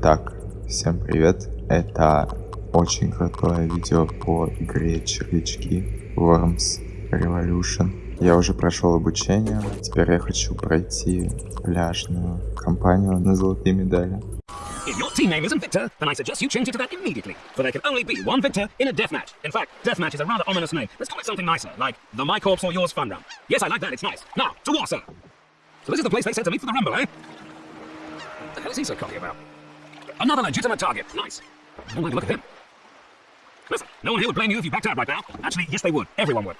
Итак, всем привет. Это очень крутое видео по игре червячки Worms Revolution. Я уже прошел обучение, теперь я хочу пройти пляжную кампанию на золотые медали. So this is the place they said to meet for the rumble, eh? What the hell is he so cocky about? Another legitimate target. Nice. Don't like the look of him. Listen, no one here would blame you if you backed out right now. Actually, yes they would. Everyone would.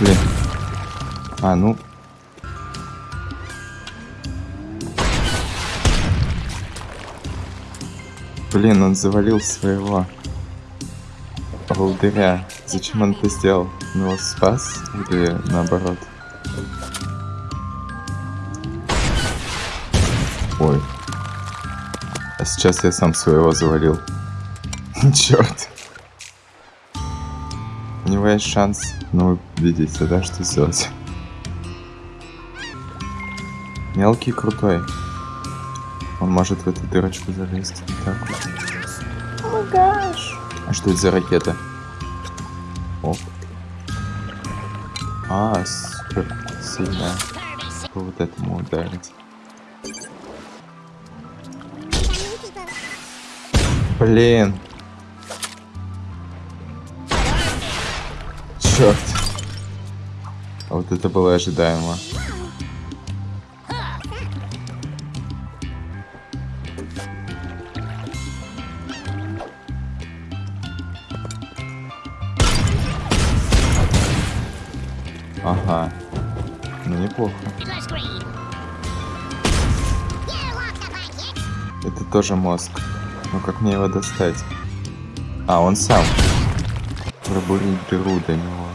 Блин. А, ну. Блин, он завалил своего волдыря. Зачем он это сделал? Он его спас или наоборот? Ой. А сейчас я сам своего завалил. Черт. У него есть шанс, ну, видите, да, что сделать. Мелкий крутой. Он может в эту дырочку залезть. Так вот. А что это за ракета? А, супер сильная. По вот этому ударить. Блин. Черт. А вот это было ожидаемо. Ага. Ну неплохо. Это тоже мозг. Ну как мне его достать? А, он сам. Пробурить дыру до него.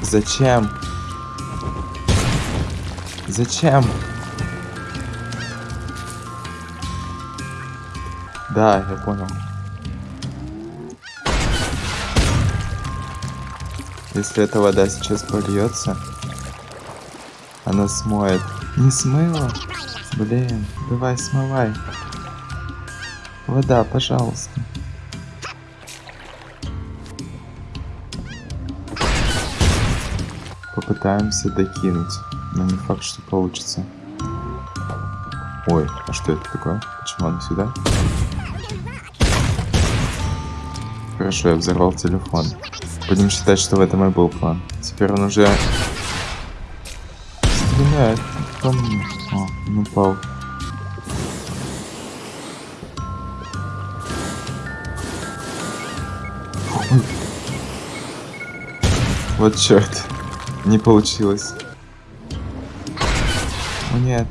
Зачем? Зачем? Да, я понял. Если эта вода сейчас польется, она смоет. Не смыла? Блин, давай смывай. Вода, пожалуйста. Попытаемся докинуть, но не факт, что получится. Ой, а что это такое? Почему она сюда? Хорошо, я взорвал телефон. Будем считать, что в этом и был план. Теперь он уже стреляет. О, он упал. Ой. Вот черт. Не получилось. О нет.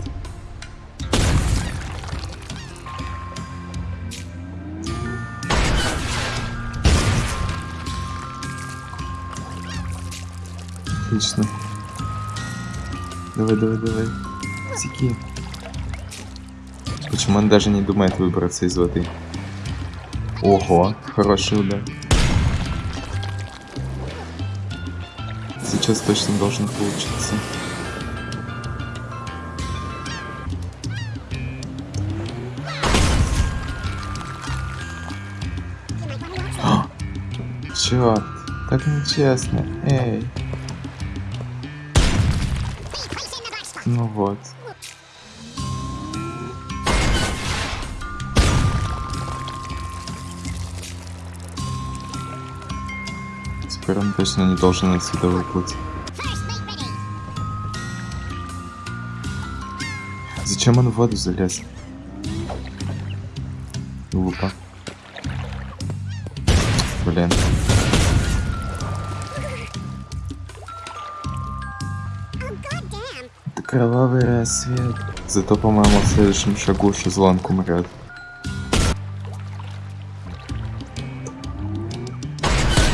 Отлично. Давай, давай, давай. Секи. Почему он даже не думает выбраться из воды? Ого, хороший удар. Сейчас точно должен получиться. Черт, так нечестно. Эй. Ну вот. Теперь он точно не должен отсюда выплыть. Зачем он в воду залез? Глупо. Блин. Кровавый рассвет. Зато, по-моему, в следующем шагу шезлонг умрет.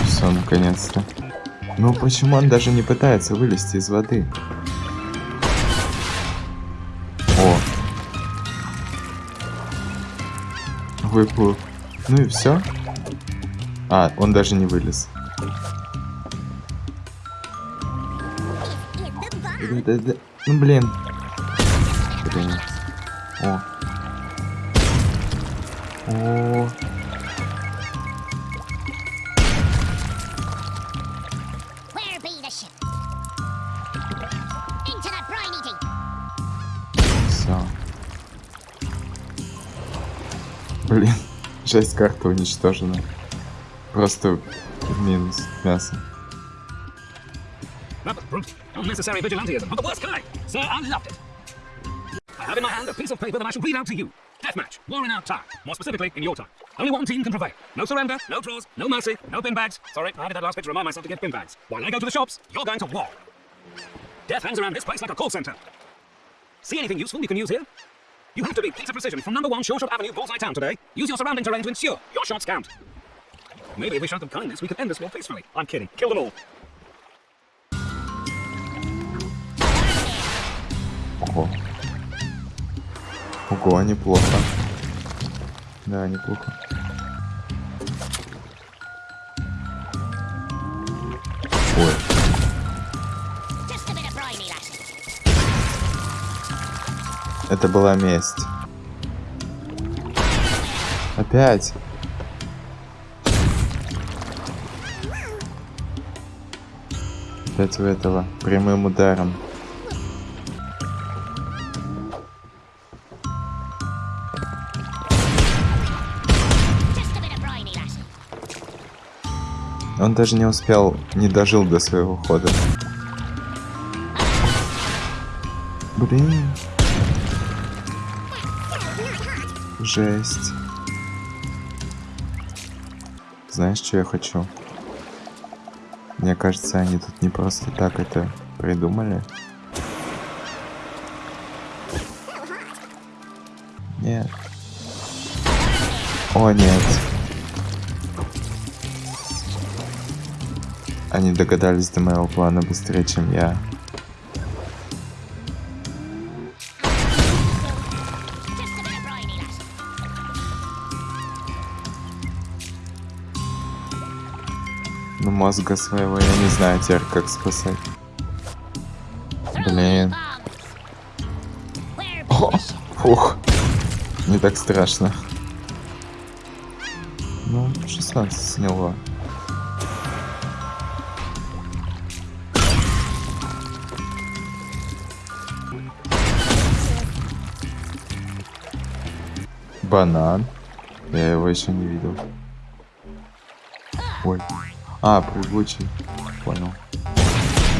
Все, наконец-то. Ну почему он даже не пытается вылезти из воды? О. выплыл. Ну и все. А, он даже не вылез. This Ну блин. Блин. О. О. Все. Блин. Жесть, карта уничтожена. Просто минус мясо. Was brute. Unnecessary vigilantism of the worst kind. Sir, I loved it. I have in my hand a piece of paper that I shall read out to you. Deathmatch. War in our time. More specifically, in your time. Only one team can prevail. No surrender, no draws, no mercy, no bin bags. Sorry, I added that last bit to remind myself to get bin bags. While I go to the shops, you're going to war. Death hangs around this place like a call center. See anything useful you can use here? You have to be pizza precision from number one Shore Shot Avenue, Bullseye Town today. Use your surrounding terrain to ensure your shots count. Maybe if we showed them kindness, we could end this war peacefully. I'm kidding. Kill them all. Ого, неплохо. Да, неплохо. Ой, это была месть. Опять. Опять у этого. Прямым ударом. Он даже не успел, не дожил до своего хода. Блин. Жесть. Знаешь, что я хочу? Мне кажется, они тут не просто так это придумали. Нет. О, нет. Они догадались до моего плана быстрее, чем я. Но мозга своего я не знаю теперь, как спасать. Блин. О, фух. Не так страшно. Ну, 16 сняло. Банан. Я его еще не видел. Ой. А, прыгучий. Понял.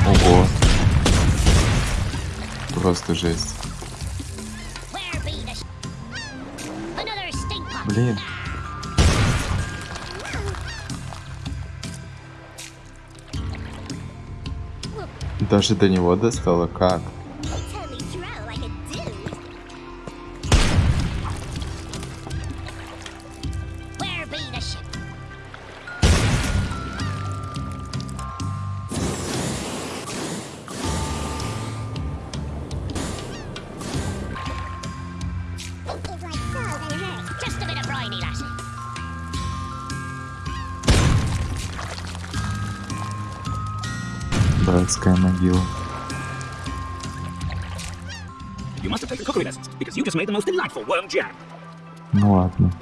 Ого. Просто жесть. Блин. Даже до него достало как? Братская могила. You must have taken cookery lessons because you just made the most delightful worm jam. Ну ладно.